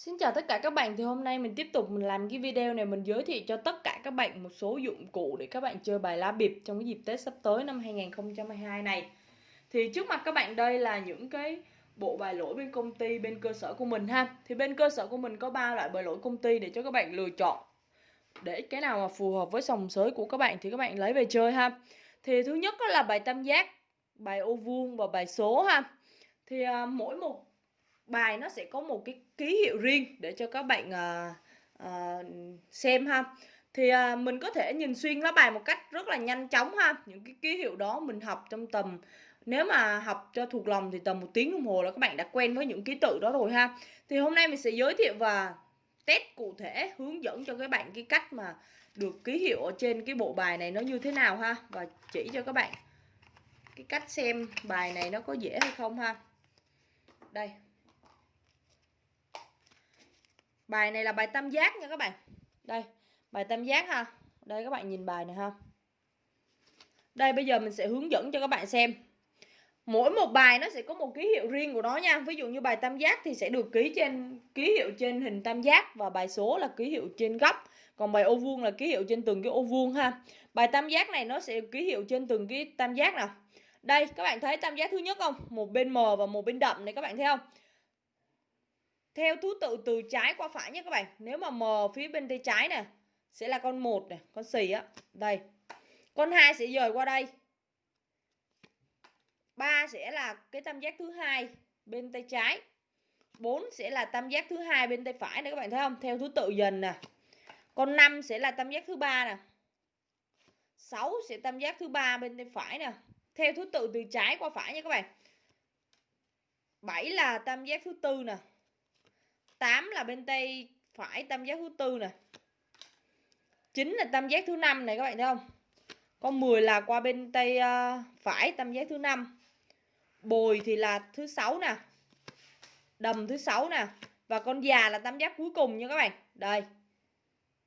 Xin chào tất cả các bạn thì hôm nay mình tiếp tục mình làm cái video này mình giới thiệu cho tất cả các bạn một số dụng cụ để các bạn chơi bài lá bịp trong cái dịp Tết sắp tới năm 2022 này. Thì trước mặt các bạn đây là những cái bộ bài lỗi bên công ty bên cơ sở của mình ha. Thì bên cơ sở của mình có ba loại bài lỗi công ty để cho các bạn lựa chọn. Để cái nào mà phù hợp với sòng sới của các bạn thì các bạn lấy về chơi ha. Thì thứ nhất là bài tam giác, bài ô vuông và bài số ha. Thì uh, mỗi một bài nó sẽ có một cái ký hiệu riêng để cho các bạn uh, uh, xem ha. Thì uh, mình có thể nhìn xuyên lá bài một cách rất là nhanh chóng ha. Những cái ký hiệu đó mình học trong tầm nếu mà học cho thuộc lòng thì tầm một tiếng đồng hồ là các bạn đã quen với những ký tự đó rồi ha. Thì hôm nay mình sẽ giới thiệu và test cụ thể hướng dẫn cho các bạn cái cách mà được ký hiệu ở trên cái bộ bài này nó như thế nào ha. Và chỉ cho các bạn cái cách xem bài này nó có dễ hay không ha. Đây. Bài này là bài tam giác nha các bạn. Đây, bài tam giác ha. Đây các bạn nhìn bài này ha. Đây bây giờ mình sẽ hướng dẫn cho các bạn xem. Mỗi một bài nó sẽ có một ký hiệu riêng của nó nha. Ví dụ như bài tam giác thì sẽ được ký trên ký hiệu trên hình tam giác và bài số là ký hiệu trên góc. Còn bài ô vuông là ký hiệu trên từng cái ô vuông ha. Bài tam giác này nó sẽ ký hiệu trên từng cái tam giác nào. Đây các bạn thấy tam giác thứ nhất không? Một bên mờ và một bên đậm này các bạn thấy không? Theo thứ tự từ trái qua phải nhé các bạn. Nếu mà m phía bên tay trái nè, sẽ là con một này con xì á. Đây. Con hai sẽ dời qua đây. Ba sẽ là cái tam giác thứ hai bên tay trái. 4 sẽ là tam giác thứ hai bên tay phải này các bạn thấy không? Theo thứ tự dần nè. Con 5 sẽ là tam giác thứ ba nè. 6 sẽ tam giác thứ ba bên tay phải nè. Theo thứ tự từ trái qua phải nha các bạn. 7 là tam giác thứ tư nè. 8 là bên tay phải tam giác thứ tư nè. 9 là tam giác thứ năm này các bạn thấy không? Con 10 là qua bên tay uh, ờ, phải tam giác thứ năm. Bồi thì là thứ sáu nè. Đầm thứ sáu nè. Và con già là tam giác cuối cùng nha các bạn. Đây. Các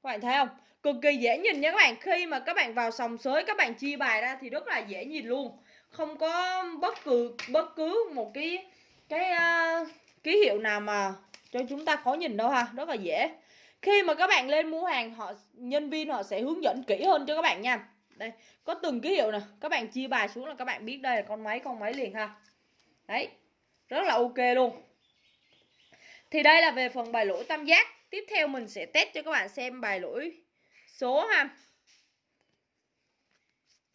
bạn thấy không? Cực kỳ dễ nhìn nha các bạn. Khi mà các bạn vào sòng sới các bạn chia bài ra thì rất là dễ nhìn luôn. Không có bất cứ bất cứ một cái cái uh, ký hiệu nào mà cho chúng ta khó nhìn đâu ha, rất là dễ. Khi mà các bạn lên mua hàng, họ, nhân viên họ sẽ hướng dẫn kỹ hơn cho các bạn nha. Đây, có từng ký hiệu nè, các bạn chia bài xuống là các bạn biết đây là con máy con máy liền ha. Đấy, rất là ok luôn. Thì đây là về phần bài lỗi tam giác. Tiếp theo mình sẽ test cho các bạn xem bài lỗi số ha.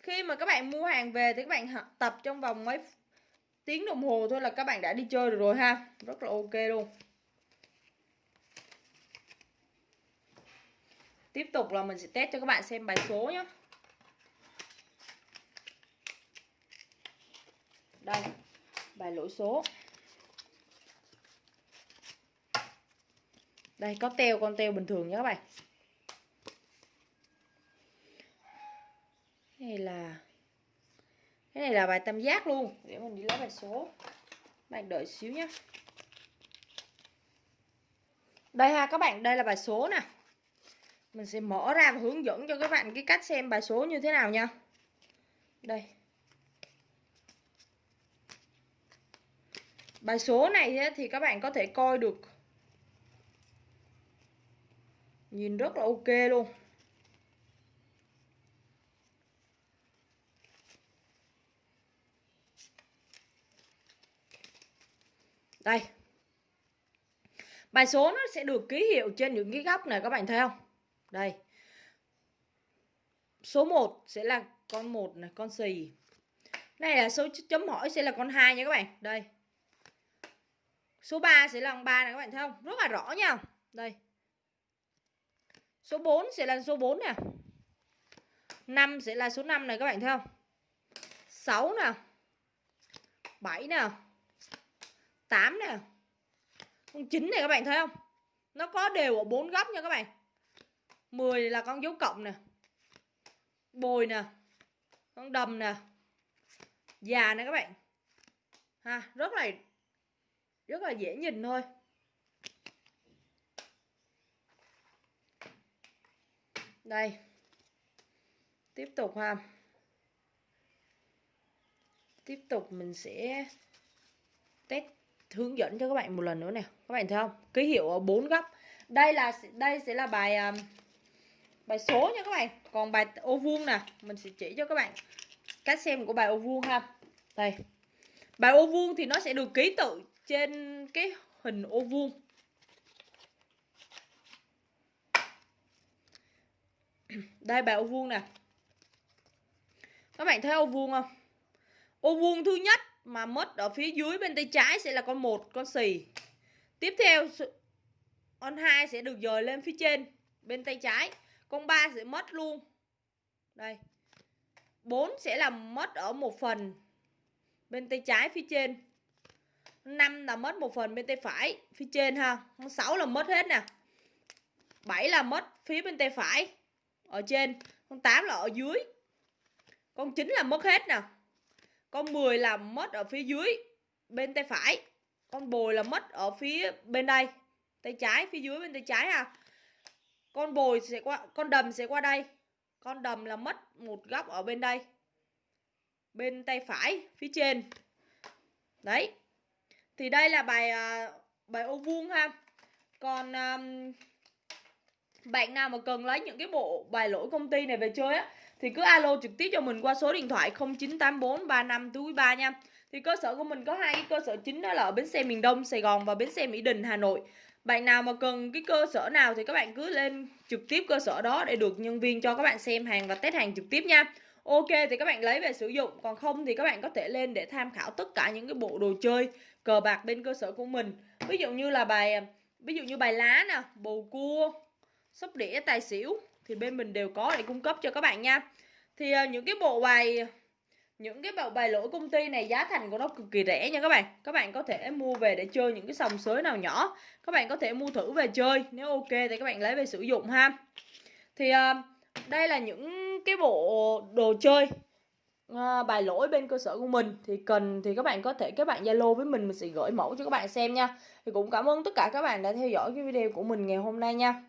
Khi mà các bạn mua hàng về thì các bạn tập trong vòng mấy tiếng đồng hồ thôi là các bạn đã đi chơi được rồi ha. Rất là ok luôn. Tiếp tục là mình sẽ test cho các bạn xem bài số nhé Đây, Bài lỗi số. Đây, có teo, con teo bình thường nhé các bạn. Cái này là, Cái này là bài tam giác luôn. Để mình đi lấy bài số. Bạn đợi xíu nhé Đây ha, các bạn, Đây là bài số nè mình sẽ mở ra và hướng dẫn cho các bạn cái cách xem bài số như thế nào nha. Đây. Bài số này thì các bạn có thể coi được. Nhìn rất là ok luôn. Đây. Bài số nó sẽ được ký hiệu trên những cái góc này, các bạn thấy không? Đây. Số 1 sẽ là con 1 này, con xì. Này là số chấm hỏi sẽ là con 2 nha các bạn. Đây. Số 3 sẽ là con 3 này các bạn thấy không? Rất là rõ nha. Đây. Số 4 sẽ là số 4 nè. 5 sẽ là số 5 này các bạn thấy không? 6 nè. 7 nè. 8 nè. Con 9 này các bạn thấy không? Nó có đều ở bốn góc nha các bạn. 10 là con dấu cộng nè. Bồi nè. Con đầm nè. Già nè các bạn. Ha rất là rất là dễ nhìn thôi. Đây. Tiếp tục ha. Tiếp tục mình sẽ test hướng dẫn cho các bạn một lần nữa nè. Các bạn thấy không? Ký hiệu ở bốn góc. Đây là đây sẽ là bài um, bài số nha các bạn. Còn bài ô vuông nè, mình sẽ chỉ cho các bạn cách xem của bài ô vuông ha. Đây. Bài ô vuông thì nó sẽ được ký tự trên cái hình ô vuông. Đây, bài ô vuông nè. Các bạn thấy ô vuông không? Ô vuông thứ nhất mà mất ở phía dưới bên tay trái sẽ là con một, con xì. Tiếp theo con hai sẽ được dời lên phía trên, bên tay trái con 3 sẽ mất luôn. Đây. 4 sẽ là mất ở một phần bên tay trái phía trên. 5 là mất một phần bên tay phải phía trên ha. 6 là mất hết nè. 7 là mất phía bên tay phải ở trên. Con 8 là ở dưới. Con 9 là mất hết nè. Con 10 là mất ở phía dưới bên tay phải. Con bồi là mất ở phía bên đây. Tay trái, phía dưới bên tay trái ha con bồi sẽ qua con đầm sẽ qua đây. Con đầm là mất một góc ở bên đây. Bên tay phải phía trên. Đấy. Thì đây là bài uh, bài ô vuông ha. Còn um, bạn nào mà cần lấy những cái bộ bài lỗi công ty này về chơi á thì cứ alo trực tiếp cho mình qua số điện thoại 0984 35 ba nha. Thì cơ sở của mình có hai cái cơ sở chính đó là ở bến xe miền Đông Sài Gòn và bến xe Mỹ Đình Hà Nội bạn nào mà cần cái cơ sở nào thì các bạn cứ lên trực tiếp cơ sở đó để được nhân viên cho các bạn xem hàng và test hàng trực tiếp nha. Ok thì các bạn lấy về sử dụng Còn không thì các bạn có thể lên để tham khảo tất cả những cái bộ đồ chơi cờ bạc bên cơ sở của mình. Ví dụ như là bài ví dụ như bài lá nè, bầu cua, sóc đĩa, tài xỉu Thì bên mình đều có để cung cấp cho các bạn nha. Thì à, những cái bộ bài những cái bộ bài lỗi công ty này giá thành của nó cực kỳ rẻ nha các bạn. Các bạn có thể mua về để chơi những cái sòng sới nào nhỏ. Các bạn có thể mua thử về chơi Nếu ok thì các bạn lấy về sử dụng ha. Thì uh, đây là những cái bộ đồ chơi ờ, uh, bài lỗi bên cơ sở của mình. Thì cần thì các bạn có thể các bạn Zalo với mình Mình sẽ gửi mẫu cho các bạn xem nha. Thì cũng cảm ơn tất cả các bạn đã theo dõi cái video của mình ngày hôm nay nha.